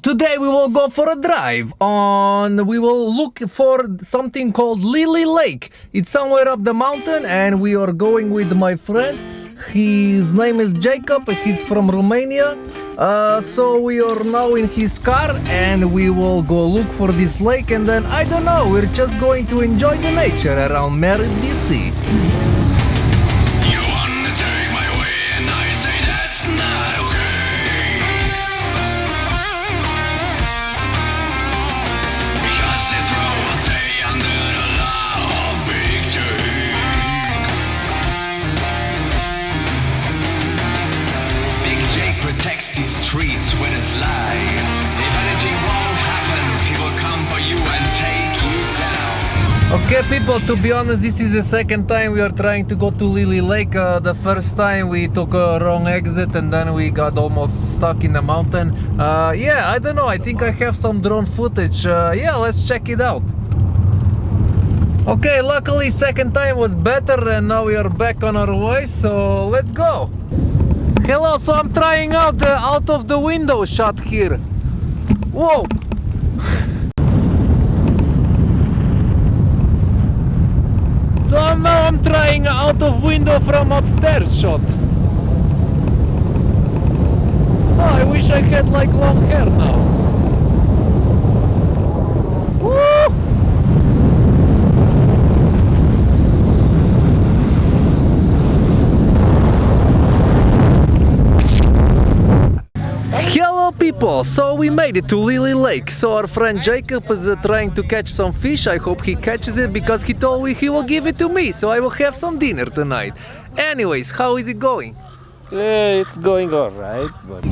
today we will go for a drive on we will look for something called Lily Lake. It's somewhere up the mountain and we are going with my friend. His name is Jacob, he's from Romania. Uh, so we are now in his car and we will go look for this lake and then I don't know, we're just going to enjoy the nature around Merritt, Okay, people, to be honest, this is the second time we are trying to go to Lily Lake. Uh, the first time we took a wrong exit and then we got almost stuck in the mountain. Uh, yeah, I don't know, I think I have some drone footage. Uh, yeah, let's check it out. Okay, luckily second time was better and now we are back on our way, so let's go. Hello, so I'm trying out the out of the window shot here. Whoa! So now I'm trying out of window from upstairs shot. Oh, I wish I had like long hair now. Woo! Hello people, so we made it to Lily Lake. So our friend Jacob is uh, trying to catch some fish. I hope he catches it because he told me he will give it to me. So I will have some dinner tonight. Anyways, how is it going? Yeah, it's going all right, but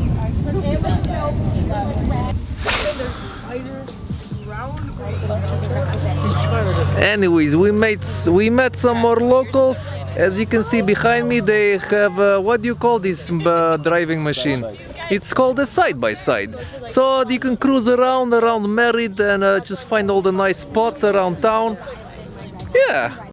Anyways, we made we met some more locals. As you can see behind me, they have uh, what do you call this uh, driving machine? It's called a side by side. So you can cruise around around Merritt and uh, just find all the nice spots around town. Yeah.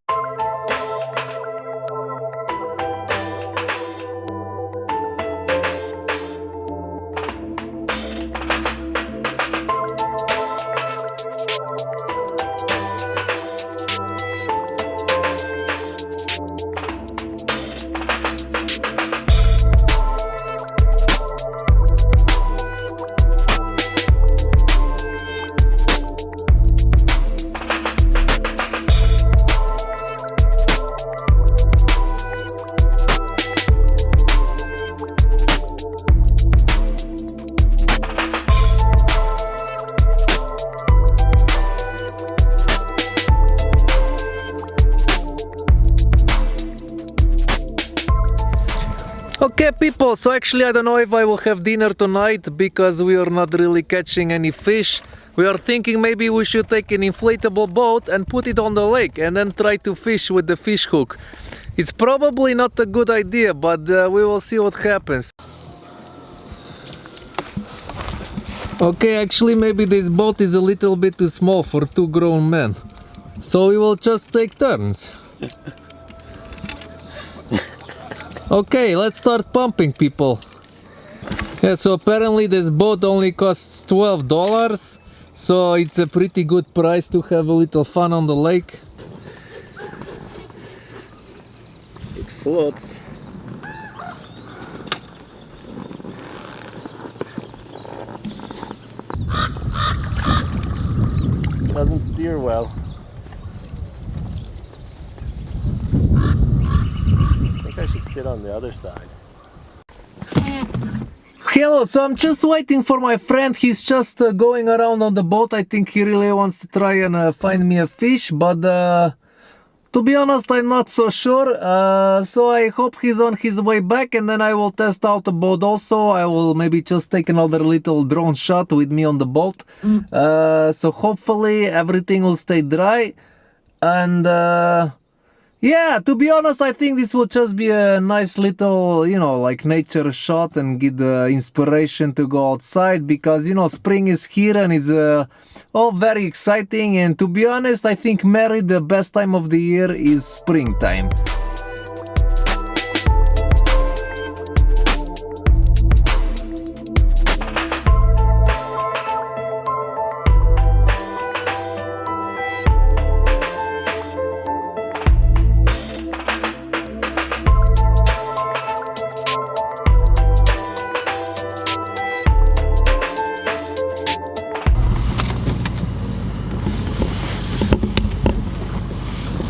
Okay, people, so actually, I don't know if I will have dinner tonight because we are not really catching any fish. We are thinking maybe we should take an inflatable boat and put it on the lake and then try to fish with the fish hook. It's probably not a good idea, but uh, we will see what happens. Okay, actually, maybe this boat is a little bit too small for two grown men. So we will just take turns. Okay, let's start pumping people. Yeah, so apparently this boat only costs $12 so it's a pretty good price to have a little fun on the lake. it floats. Doesn't steer well. Think I should sit on the other side. Hello, so I'm just waiting for my friend. He's just uh, going around on the boat. I think he really wants to try and uh, find me a fish, but uh, to be honest, I'm not so sure. Uh, so I hope he's on his way back and then I will test out the boat also. I will maybe just take another little drone shot with me on the boat. Uh, so hopefully everything will stay dry. And uh, yeah, to be honest, I think this will just be a nice little, you know, like nature shot and get the inspiration to go outside because, you know, spring is here and it's uh, all very exciting. And to be honest, I think Merritt, the best time of the year is springtime.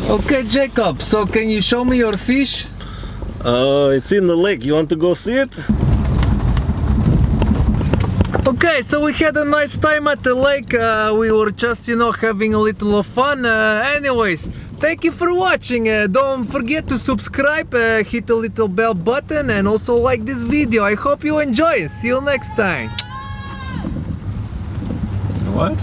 Okay, Jacob, so can you show me your fish? Uh, it's in the lake. You want to go see it? Okay, so we had a nice time at the lake. Uh, we were just, you know, having a little of fun. Uh, anyways, thank you for watching. Uh, don't forget to subscribe, uh, hit the little bell button, and also like this video. I hope you enjoy. See you next time. What?